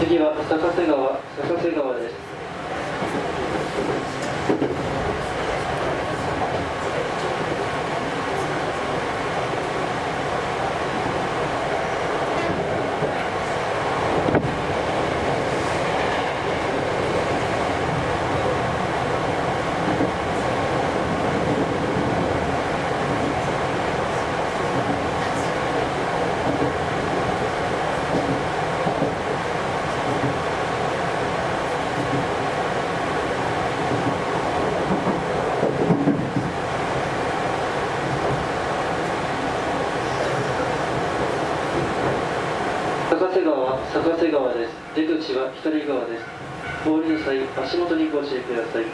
次は坂瀬川坂瀬川です。は坂瀬川です。出口は左側です。通りの際足元にご注意ください。